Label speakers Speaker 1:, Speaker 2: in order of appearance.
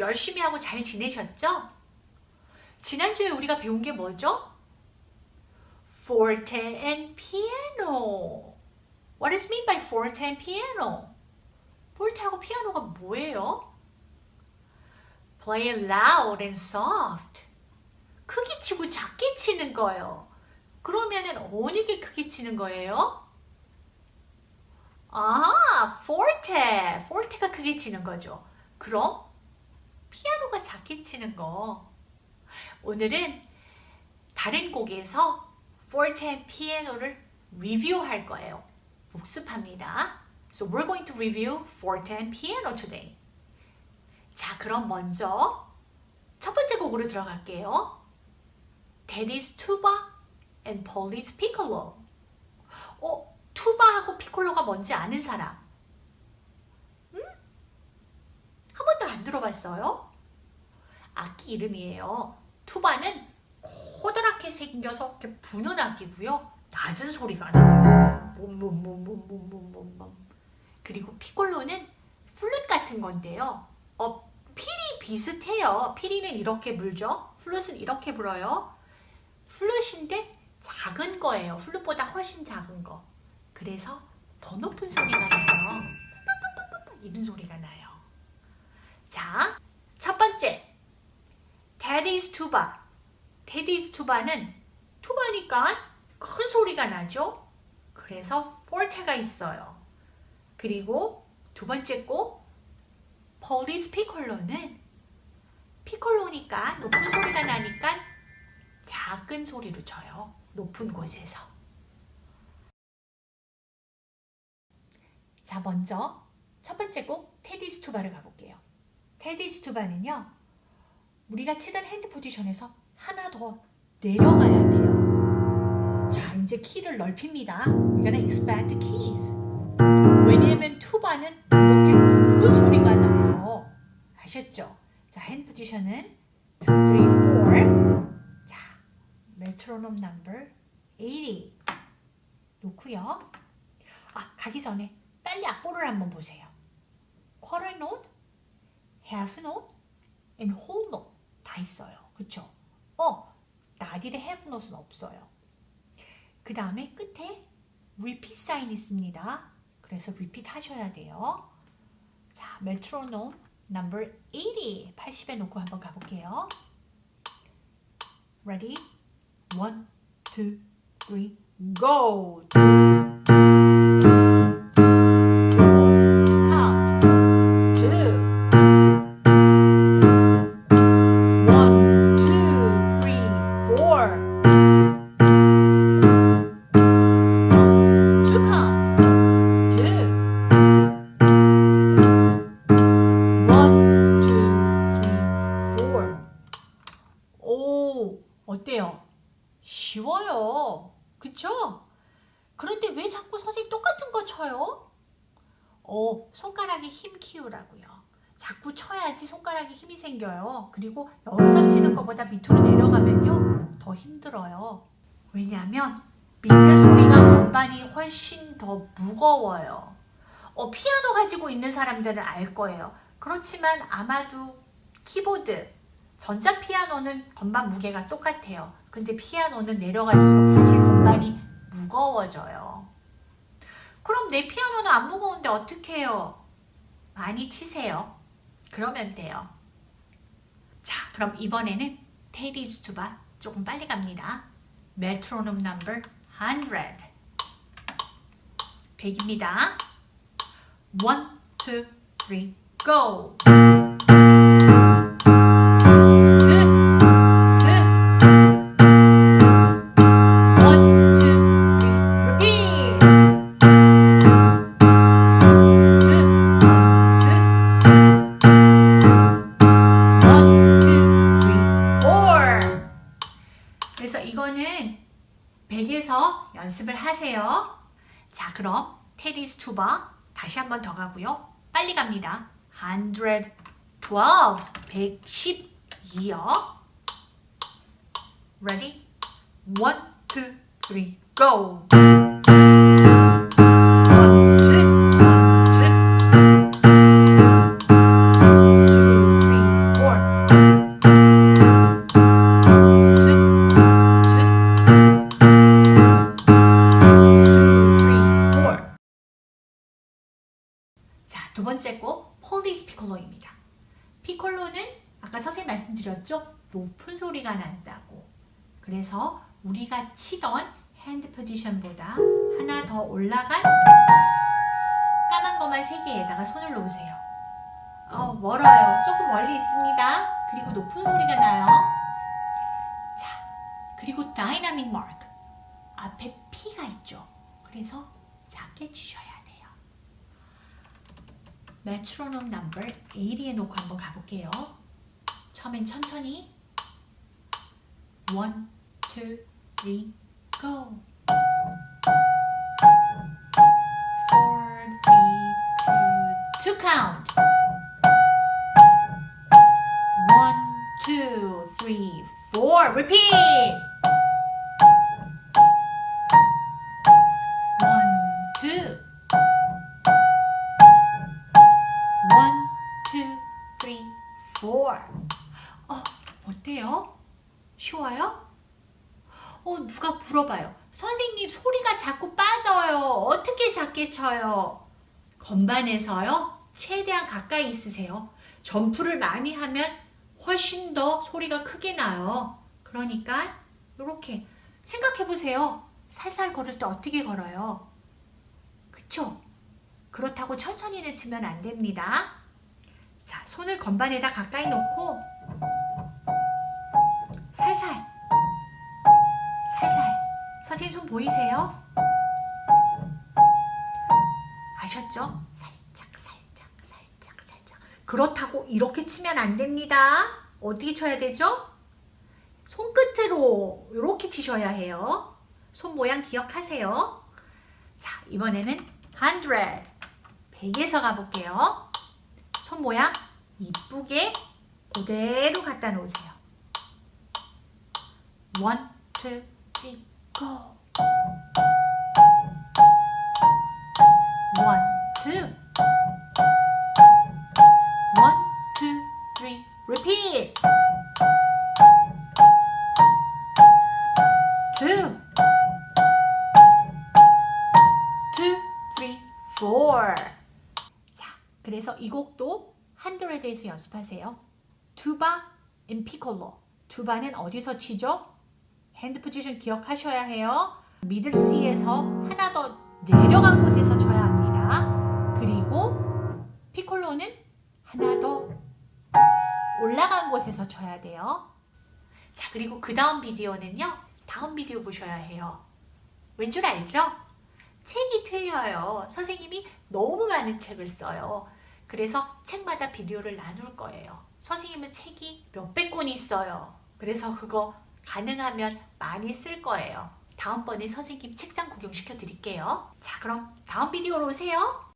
Speaker 1: 열심히 하고 잘 지내셨죠? 지난주에 우리가 배운 게 뭐죠? Forte and piano. What is mean by forte and piano? forte하고 피아노가 뭐예요? Play loud and soft. 크게 치고 작게 치는 거예요. 그러면은 어느 게 크게 치는 거예요? 아, forte. forte가 크게 치는 거죠. 그럼 피아노가 작게 치는 거. 오늘은 다른 곡에서 forte piano를 리뷰할 거예요. 복습합니다. So we're going to review forte and piano today. 자, 그럼 먼저 첫 번째 곡으로 들어갈게요. Teddy's tuba and Polly's piccolo. 어, 투바하고 피콜로가 뭔지 아는 사람? 안 들어봤어요? 악기 이름이에요. 투바는 커다랗게 생겨서 이렇게 부는 악기고요. 낮은 소리가 나요. 그리고 피콜로는 플룻 같은 건데요. 어, 필이 비슷해요. 필이는 이렇게 불죠. 플룻은 이렇게 불어요. 플룻인데 작은 거예요. 플룻보다 훨씬 작은 거. 그래서 더 높은 소리가 나요. 이런 소리가 나요. 투바. Teddy's Tuba는 투바니까 큰 소리가 나죠? 그래서 포르테가 있어요. 그리고 두 번째 곡 Polly's Piccolo는 피콜로니까 높은 소리가 나니까 작은 소리로 쳐요. 높은 곳에서. 자, 먼저 첫 번째 곡 Teddy's Tuba를 가볼게요. Teddy's Tuba는요. 우리가 치던 hand position에서 하나 더 내려가야 돼요. 자, 이제 키를 넓힙니다. We're gonna expand keys. 왜냐면 투바는 이렇게 굵은 소리가 나요. 아셨죠? 자, hand position은 2, 3, 4 자, 메트로놈 넘버 80 놓고요. 아, 가기 전에 빨리 악보를 한번 보세요. quarter note, half note, and whole note 다 있어요. 그쵸? 어, 나딜의 half note는 없어요. 그 다음에 끝에 repeat sign 있습니다. 그래서 repeat 하셔야 돼요. 자, 메트로놈 number 80, 80에 놓고 한번 가볼게요. Ready? One, two, three, go! 자꾸 선생님 똑같은 거 쳐요? 어, 손가락에 힘 키우라고요. 자꾸 쳐야지 손가락에 힘이 생겨요. 그리고 여기서 치는 것보다 밑으로 내려가면요. 더 힘들어요. 왜냐하면 밑에 소리가 건반이 훨씬 더 무거워요. 어, 피아노 가지고 있는 사람들은 알 거예요. 그렇지만 아마도 키보드, 전자피아노는 건반 무게가 똑같아요. 근데 피아노는 내려갈수록 사실 건반이 무거워져요. 그럼 내 피아노는 안 무거운데 어떻게 해요? 많이 치세요. 그러면 돼요. 자, 그럼 이번에는 테디즈 투바 조금 빨리 갑니다. 메트로놈 넘버 100 100입니다. 1, 2, 3, go! 자, 그럼 테디스 투바 다시 한 번 더 가고요. 빨리 갑니다. 112, 112요. Ready? 1, 2, 3, go! 높은 소리가 난다고. 그래서 우리가 치던 hand position보다 하나 더 올라간 까만 것만 세 개에다가 손을 놓으세요. 어, 멀어요. 조금 멀리 있습니다. 그리고 높은 소리가 나요. 자, 그리고 dynamic mark. 앞에 P가 있죠. 그래서 작게 치셔야 돼요. 메트로놈 넘버 80에 놓고 한번 가볼게요. 처음엔 천천히 1, 2, 3, go 4, 3, 2, 2 count 1, 2, 3, 4 repeat 소리가 자꾸 빠져요. 어떻게 작게 쳐요? 건반에서요? 최대한 가까이 있으세요. 점프를 많이 하면 훨씬 더 소리가 크게 나요. 그러니까, 이렇게 생각해 보세요. 살살 걸을 때 어떻게 걸어요? 그쵸? 그렇다고 천천히는 치면 안 됩니다. 자, 손을 건반에다 가까이 놓고 살살 선생님 손 보이세요? 아셨죠? 살짝 살짝 살짝 살짝 그렇다고 이렇게 치면 안 됩니다. 어떻게 쳐야 되죠? 손끝으로 이렇게 치셔야 해요. 손 모양 기억하세요. 자, 이번에는 100 100에서 가볼게요. 손 모양 이쁘게 그대로 갖다 놓으세요. 1, 2, 3, go! 1, 2 1, 2, 3, repeat! 2 2, 3, 4 자, 그래서 이 곡도 hundred에서 연습하세요. Tuba and Piccolo. 투바는 어디서 치죠? hand position 기억하셔야 해요. middle C에서 하나 더 내려간 곳에서 쳐야 합니다. 그리고 피콜로는 하나 더 올라간 곳에서 쳐야 돼요. 자, 그리고 그 다음 비디오는요. 다음 비디오 보셔야 해요. 왠 줄 알죠? 책이 틀려요. 선생님이 너무 많은 책을 써요. 그래서 책마다 비디오를 나눌 거예요. 선생님은 책이 몇백 권 있어요. 그래서 그거 가능하면 많이 쓸 거예요. 다음번에 선생님 책장 구경시켜 드릴게요. 자, 그럼 다음 비디오로 오세요.